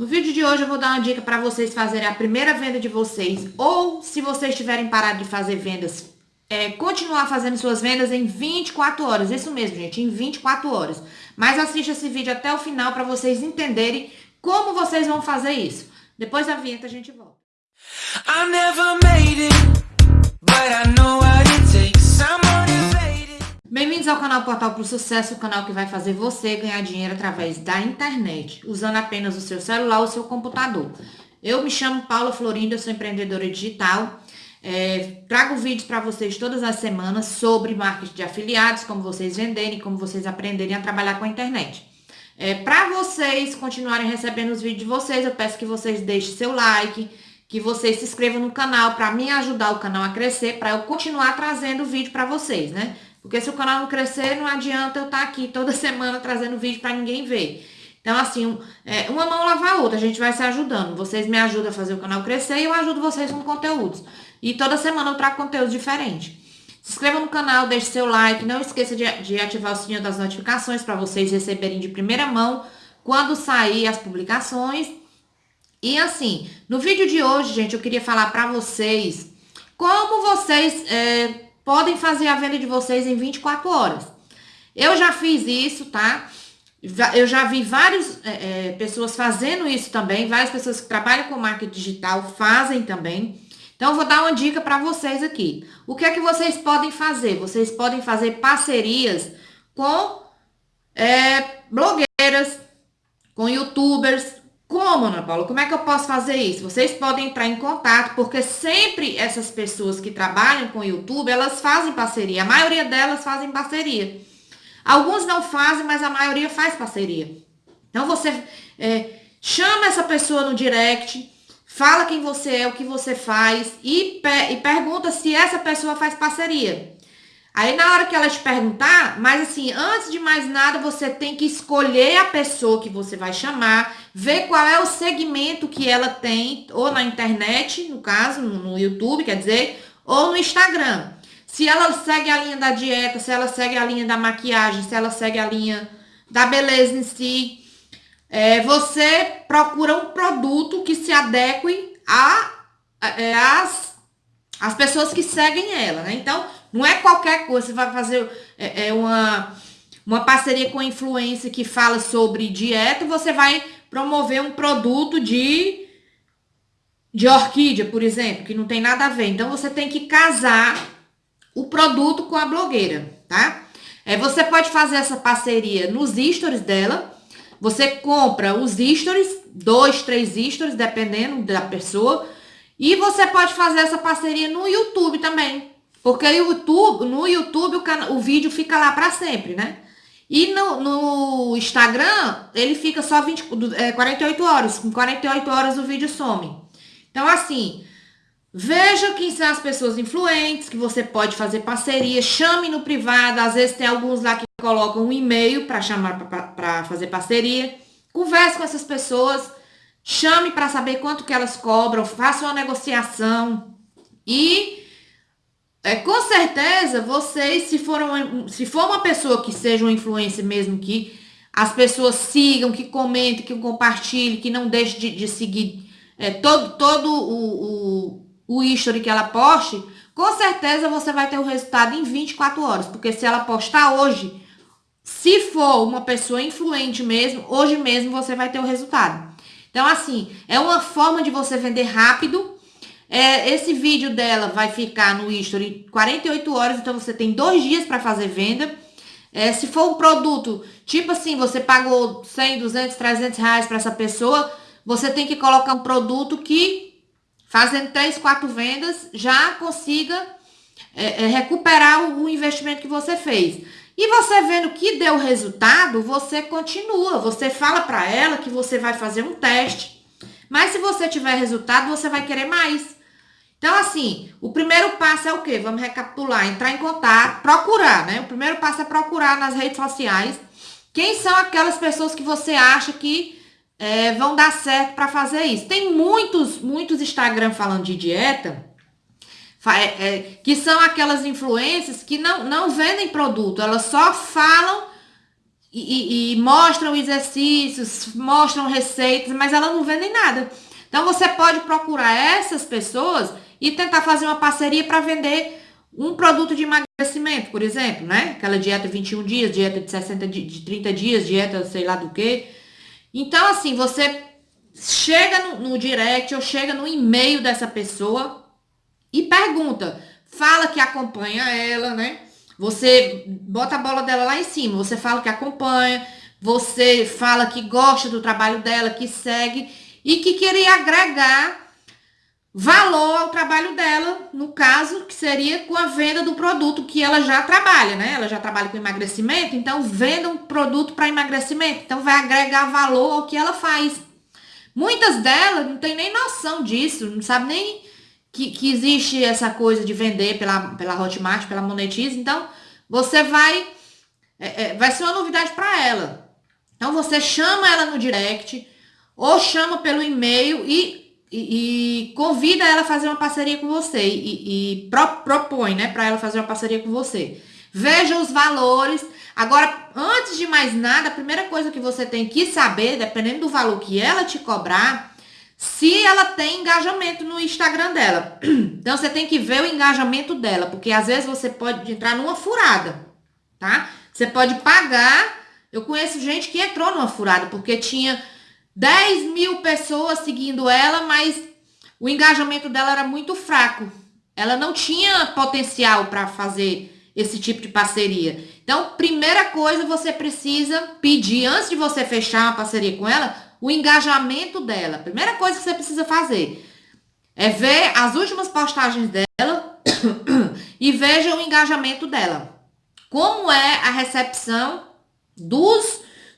No vídeo de hoje eu vou dar uma dica para vocês fazerem a primeira venda de vocês ou se vocês tiverem parado de fazer vendas, é, continuar fazendo suas vendas em 24 horas. Isso mesmo, gente, em 24 horas. Mas assista esse vídeo até o final para vocês entenderem como vocês vão fazer isso. Depois da vinheta a gente volta. I never made it, but I know what it takes. I'm Bem-vindos ao canal Portal para o Sucesso, o canal que vai fazer você ganhar dinheiro através da internet, usando apenas o seu celular ou seu computador. Eu me chamo Paula Florinda, sou empreendedora digital. É, trago vídeos para vocês todas as semanas sobre marketing de afiliados, como vocês venderem, como vocês aprenderem a trabalhar com a internet. É, para vocês continuarem recebendo os vídeos de vocês, eu peço que vocês deixem seu like, que vocês se inscrevam no canal para me ajudar o canal a crescer, para eu continuar trazendo vídeo para vocês, né? Porque se o canal não crescer, não adianta eu estar tá aqui toda semana trazendo vídeo para ninguém ver. Então, assim, é, uma mão lava a outra, a gente vai se ajudando. Vocês me ajudam a fazer o canal crescer e eu ajudo vocês com conteúdos. E toda semana eu trago conteúdo diferente. Se inscreva no canal, deixe seu like, não esqueça de, de ativar o sininho das notificações para vocês receberem de primeira mão quando sair as publicações. E assim, no vídeo de hoje, gente, eu queria falar para vocês como vocês é, podem fazer a venda de vocês em 24 horas. Eu já fiz isso, tá? Eu já vi várias é, é, pessoas fazendo isso também, várias pessoas que trabalham com marketing digital fazem também. Então, eu vou dar uma dica para vocês aqui. O que é que vocês podem fazer? Vocês podem fazer parcerias com é, blogueiras, com youtubers, como, Ana Paula? Como é que eu posso fazer isso? Vocês podem entrar em contato, porque sempre essas pessoas que trabalham com o YouTube, elas fazem parceria. A maioria delas fazem parceria. Alguns não fazem, mas a maioria faz parceria. Então, você é, chama essa pessoa no direct, fala quem você é, o que você faz e, e pergunta se essa pessoa faz parceria. Aí na hora que ela te perguntar, mas assim, antes de mais nada, você tem que escolher a pessoa que você vai chamar, ver qual é o segmento que ela tem, ou na internet, no caso, no YouTube, quer dizer, ou no Instagram. Se ela segue a linha da dieta, se ela segue a linha da maquiagem, se ela segue a linha da beleza em si, é, você procura um produto que se adeque a, a, é, as, as pessoas que seguem ela, né? Então, não é qualquer coisa, você vai fazer é, é uma, uma parceria com influência que fala sobre dieta, você vai promover um produto de, de orquídea, por exemplo, que não tem nada a ver. Então, você tem que casar o produto com a blogueira, tá? É, você pode fazer essa parceria nos stories dela, você compra os stories, dois, três stories, dependendo da pessoa, e você pode fazer essa parceria no YouTube também. Porque o YouTube, no YouTube o, o vídeo fica lá para sempre, né? E no, no, Instagram, ele fica só 20, é, 48 horas. Com 48 horas o vídeo some. Então, assim, veja quem são as pessoas influentes, que você pode fazer parceria. Chame no privado. Às vezes tem alguns lá que colocam um e-mail para chamar para fazer parceria. Converse com essas pessoas. Chame para saber quanto que elas cobram. Faça uma negociação. E é, com certeza, vocês, se for, uma, se for uma pessoa que seja uma influência mesmo, que as pessoas sigam, que comentem, que compartilhem, que não deixe de, de seguir é, todo, todo o, o, o history que ela poste, com certeza você vai ter o resultado em 24 horas. Porque se ela postar hoje, se for uma pessoa influente mesmo, hoje mesmo você vai ter o resultado. Então, assim, é uma forma de você vender rápido é, esse vídeo dela vai ficar no history 48 horas, então você tem dois dias para fazer venda. É, se for um produto, tipo assim, você pagou 100, 200, 300 reais para essa pessoa, você tem que colocar um produto que, fazendo 3, 4 vendas, já consiga é, é, recuperar o, o investimento que você fez. E você vendo que deu resultado, você continua. Você fala para ela que você vai fazer um teste. Mas se você tiver resultado, você vai querer mais. Então, assim, o primeiro passo é o quê? Vamos recapitular, entrar em contato, procurar, né? O primeiro passo é procurar nas redes sociais quem são aquelas pessoas que você acha que é, vão dar certo para fazer isso. Tem muitos, muitos Instagram falando de dieta, é, é, que são aquelas influências que não, não vendem produto, elas só falam e, e, e mostram exercícios, mostram receitas, mas elas não vendem nada. Então você pode procurar essas pessoas e tentar fazer uma parceria para vender um produto de emagrecimento, por exemplo, né? Aquela dieta 21 dias, dieta de 60 de 30 dias, dieta sei lá do que. Então, assim, você chega no, no direct ou chega no e-mail dessa pessoa e pergunta, fala que acompanha ela, né? Você bota a bola dela lá em cima, você fala que acompanha, você fala que gosta do trabalho dela, que segue e que queria agregar valor ao trabalho dela, no caso, que seria com a venda do produto que ela já trabalha, né? Ela já trabalha com emagrecimento, então venda um produto para emagrecimento. Então vai agregar valor ao que ela faz. Muitas delas não tem nem noção disso, não sabe nem que, que existe essa coisa de vender pela, pela Hotmart, pela Monetize. Então, você vai. É, é, vai ser uma novidade para ela. Então, você chama ela no direct ou chama pelo e-mail e e, e, convida ela a fazer uma parceria com você e, e pro, propõe, né, para ela fazer uma parceria com você. Veja os valores. Agora, antes de mais nada, a primeira coisa que você tem que saber, dependendo do valor que ela te cobrar, se ela tem engajamento no Instagram dela. Então, você tem que ver o engajamento dela, porque às vezes você pode entrar numa furada, tá? Você pode pagar. Eu conheço gente que entrou numa furada, porque tinha 10 mil pessoas seguindo ela, mas o engajamento dela era muito fraco. Ela não tinha potencial para fazer esse tipo de parceria. Então, primeira coisa, você precisa pedir, antes de você fechar uma parceria com ela, o engajamento dela. Primeira coisa que você precisa fazer é ver as últimas postagens dela e veja o engajamento dela. Como é a recepção dos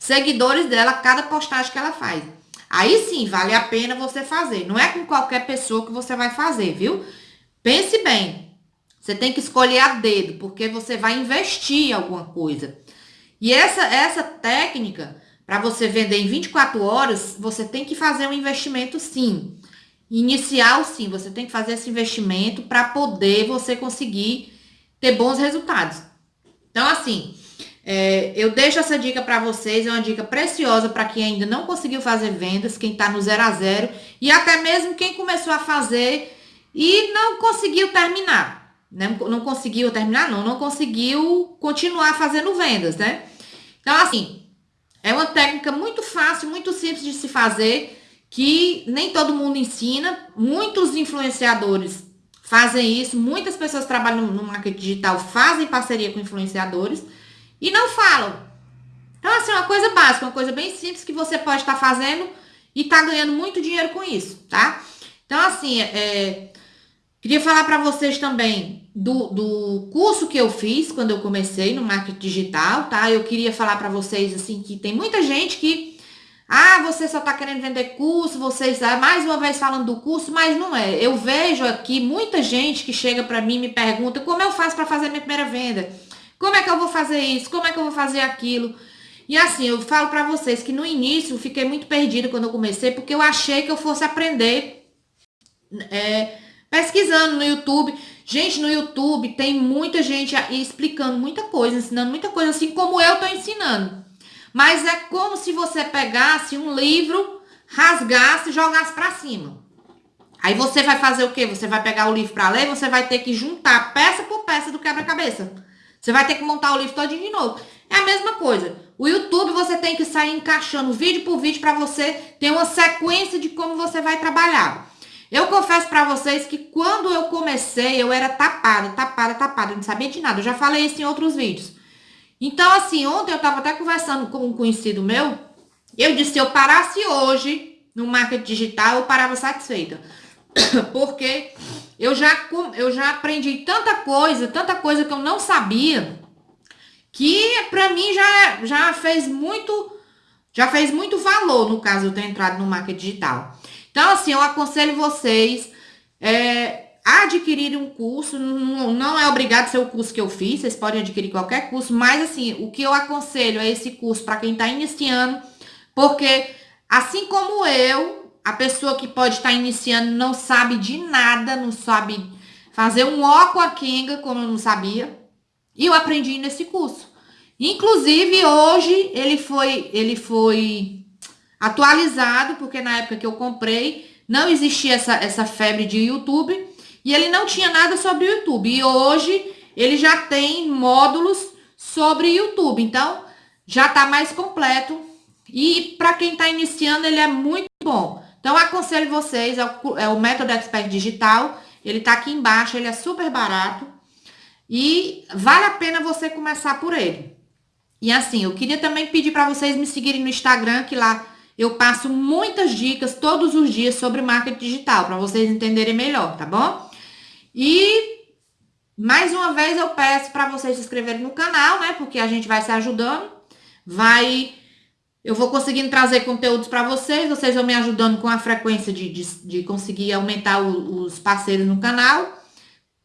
seguidores dela, cada postagem que ela faz. Aí sim, vale a pena você fazer. Não é com qualquer pessoa que você vai fazer, viu? Pense bem. Você tem que escolher a dedo, porque você vai investir em alguma coisa. E essa, essa técnica, para você vender em 24 horas, você tem que fazer um investimento sim. Inicial sim, você tem que fazer esse investimento para poder você conseguir ter bons resultados. Então, assim, é, eu deixo essa dica para vocês, é uma dica preciosa para quem ainda não conseguiu fazer vendas, quem está no zero a zero e até mesmo quem começou a fazer e não conseguiu terminar. Né? Não conseguiu terminar, não, não conseguiu continuar fazendo vendas, né? Então, assim, é uma técnica muito fácil, muito simples de se fazer, que nem todo mundo ensina. Muitos influenciadores fazem isso, muitas pessoas que trabalham no marketing digital fazem parceria com influenciadores e não falam. Então, assim, uma coisa básica, uma coisa bem simples que você pode estar tá fazendo e tá ganhando muito dinheiro com isso, tá? Então, assim, é, queria falar para vocês também do, do curso que eu fiz quando eu comecei no marketing digital, tá? Eu queria falar para vocês, assim, que tem muita gente que ah, você só está querendo vender curso, vocês, mais uma vez falando do curso, mas não é. Eu vejo aqui muita gente que chega para mim e me pergunta como eu faço para fazer minha primeira venda. Como é que eu vou fazer isso? Como é que eu vou fazer aquilo? E assim, eu falo para vocês que no início eu fiquei muito perdida quando eu comecei, porque eu achei que eu fosse aprender é, pesquisando no YouTube. Gente, no YouTube tem muita gente explicando muita coisa, ensinando muita coisa, assim como eu tô ensinando. Mas é como se você pegasse um livro, rasgasse e jogasse para cima. Aí você vai fazer o quê? Você vai pegar o livro para ler, você vai ter que juntar peça por peça do quebra-cabeça. Você vai ter que montar o livro todo de novo. É a mesma coisa. O YouTube você tem que sair encaixando vídeo por vídeo para você ter uma sequência de como você vai trabalhar. Eu confesso para vocês que quando eu comecei, eu era tapada, tapada, tapada, não sabia de nada. Eu já falei isso em outros vídeos. Então, assim, ontem eu estava até conversando com um conhecido meu. Eu disse, se eu parasse hoje no marketing digital, eu parava satisfeita. Porque eu já, eu já aprendi tanta coisa, tanta coisa que eu não sabia, que para mim já, já fez muito, já fez muito valor, no caso, eu ter entrado no marketing digital. Então, assim, eu aconselho vocês é, a adquirir um curso, não, não é obrigado ser o curso que eu fiz, vocês podem adquirir qualquer curso, mas assim, o que eu aconselho é esse curso para quem está iniciando, porque assim como eu, a pessoa que pode estar iniciando não sabe de nada, não sabe fazer um ó com a Kenga, como eu não sabia. E eu aprendi nesse curso. Inclusive, hoje ele foi, ele foi atualizado, porque na época que eu comprei, não existia essa, essa febre de YouTube e ele não tinha nada sobre o YouTube. E hoje ele já tem módulos sobre YouTube. Então, já está mais completo. E para quem está iniciando, ele é muito bom. Então, aconselho vocês, é o, é o Método Expert Digital. Ele está aqui embaixo, ele é super barato. E vale a pena você começar por ele. E assim, eu queria também pedir para vocês me seguirem no Instagram, que lá eu passo muitas dicas todos os dias sobre marketing digital, para vocês entenderem melhor, tá bom? E mais uma vez eu peço para vocês se inscreverem no canal, né? Porque a gente vai se ajudando. Vai eu vou conseguindo trazer conteúdos para vocês, vocês vão me ajudando com a frequência de, de, de conseguir aumentar o, os parceiros no canal.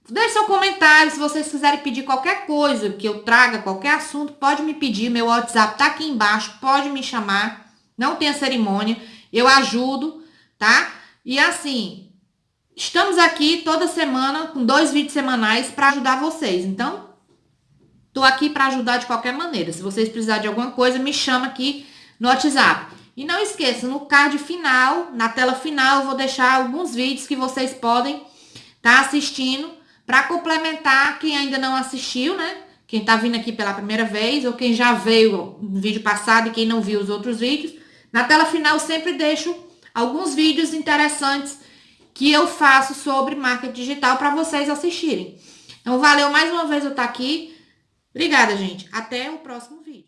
Deixe seu comentário, se vocês quiserem pedir qualquer coisa, que eu traga qualquer assunto, pode me pedir, meu WhatsApp tá aqui embaixo, pode me chamar, não tenha cerimônia, eu ajudo, tá? E assim, estamos aqui toda semana com dois vídeos semanais para ajudar vocês, então, tô aqui para ajudar de qualquer maneira. Se vocês precisarem de alguma coisa, me chama aqui no WhatsApp. E não esqueça, no card final, na tela final, eu vou deixar alguns vídeos que vocês podem estar tá assistindo para complementar quem ainda não assistiu, né? Quem tá vindo aqui pela primeira vez ou quem já veio no vídeo passado e quem não viu os outros vídeos. Na tela final sempre deixo alguns vídeos interessantes que eu faço sobre marketing digital para vocês assistirem. Então, valeu mais uma vez eu estar tá aqui. Obrigada, gente. Até o próximo vídeo.